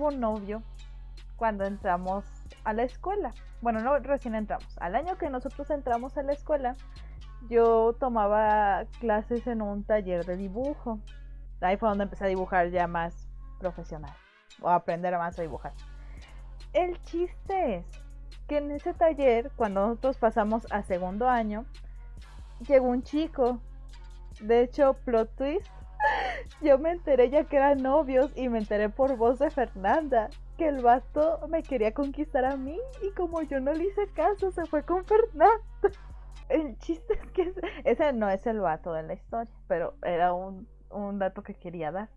tuvo novio cuando entramos a la escuela. Bueno, no recién entramos. Al año que nosotros entramos a la escuela, yo tomaba clases en un taller de dibujo. Ahí fue donde empecé a dibujar ya más profesional. O a aprender más a dibujar. El chiste es que en ese taller, cuando nosotros pasamos a segundo año, llegó un chico. De hecho, plot twist. Yo me enteré ya que eran novios y me enteré por voz de Fernanda que el vato me quería conquistar a mí y como yo no le hice caso, se fue con Fernanda. El chiste es que ese, no es el vato de la historia, pero era un, un dato que quería dar.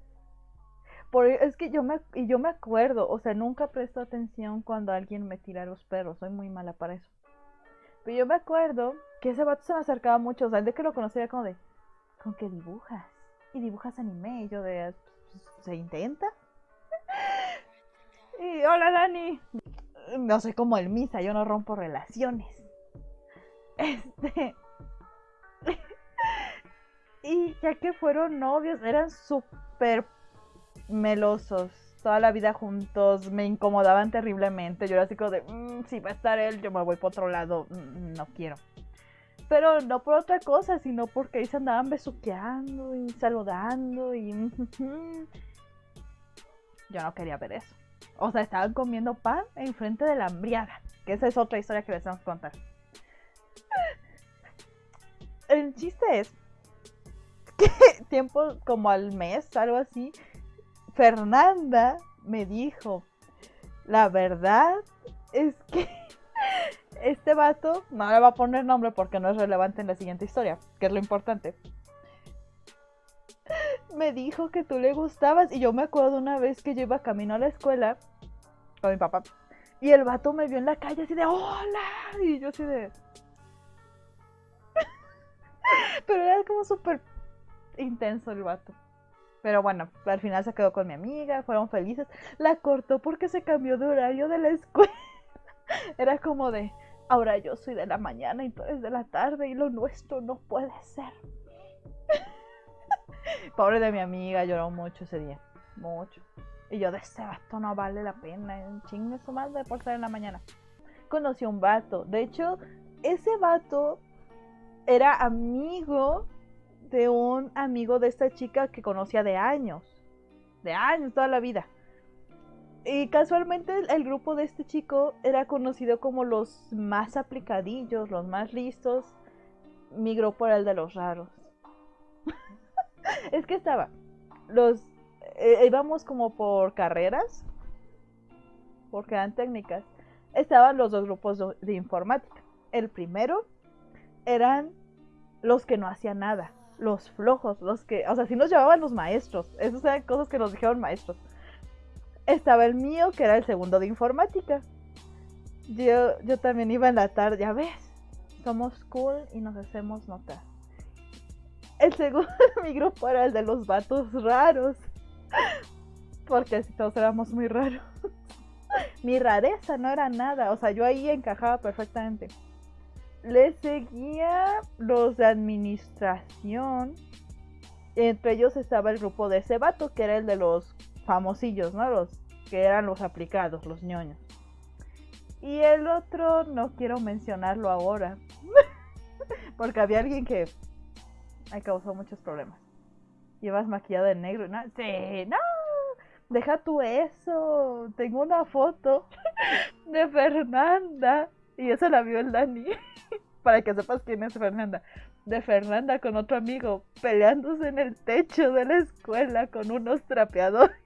Por, es que yo me, y yo me acuerdo, o sea, nunca presto atención cuando alguien me tira los perros, soy muy mala para eso. Pero yo me acuerdo que ese vato se me acercaba mucho, o sea, de que lo conocía como de, ¿con qué dibujas? Y dibujas anime, y yo de, pues, ¿se intenta? y hola Dani. No soy como el Misa, yo no rompo relaciones. Este. y ya que fueron novios, eran súper melosos. Toda la vida juntos, me incomodaban terriblemente. Yo era así como de, mm, si va a estar él, yo me voy por otro lado. Mm, no quiero. Pero no por otra cosa, sino porque ahí se andaban besuqueando y saludando y... yo no quería ver eso. O sea, estaban comiendo pan en frente de la hambriada. Que esa es otra historia que les vamos a contar. El chiste es que tiempo como al mes, algo así, Fernanda me dijo, la verdad es que este vato, no le va a poner nombre porque no es relevante en la siguiente historia, que es lo importante. Me dijo que tú le gustabas y yo me acuerdo una vez que yo iba camino a la escuela con mi papá y el vato me vio en la calle así de hola y yo así de... Pero era como súper intenso el vato. Pero bueno, al final se quedó con mi amiga, fueron felices. La cortó porque se cambió de horario de la escuela. Era como de, ahora yo soy de la mañana y tú eres de la tarde y lo nuestro no puede ser. Pobre de mi amiga, lloró mucho ese día. Mucho. Y yo de ese vato no vale la pena. Un chingue su madre por ser en la mañana. Conocí a un vato. De hecho, ese vato era amigo de un amigo de esta chica que conocía de años. De años, toda la vida. Y casualmente el, grupo de este chico era conocido como los más aplicadillos, los más listos. Mi grupo era el de los raros. es que estaba. Los. Eh, íbamos como por carreras. Porque eran técnicas. Estaban los dos grupos de informática. El primero eran los que no hacían nada los flojos, los que, o sea, si nos llevaban los maestros, esas eran cosas que nos dijeron maestros. Estaba el mío, que era el segundo de informática. Yo, yo también iba en la tarde, ya ves, somos cool y nos hacemos notar. El segundo de mi grupo era el de los vatos raros, porque todos éramos muy raros. Mi rareza no era nada, o sea, yo ahí encajaba perfectamente le seguía los de administración. Entre ellos estaba el grupo de ese vato, que era el de los famosillos, ¿no? Los que eran los aplicados, los ñoños. Y el otro no quiero mencionarlo ahora. porque había alguien que me causó muchos problemas. Llevas maquillada de negro. ¿no? Sí, no. Deja tú eso. Tengo una foto de Fernanda y eso la vio el Dani. Para que sepas quién es Fernanda. De Fernanda con otro amigo peleándose en el techo de la escuela con unos trapeadores.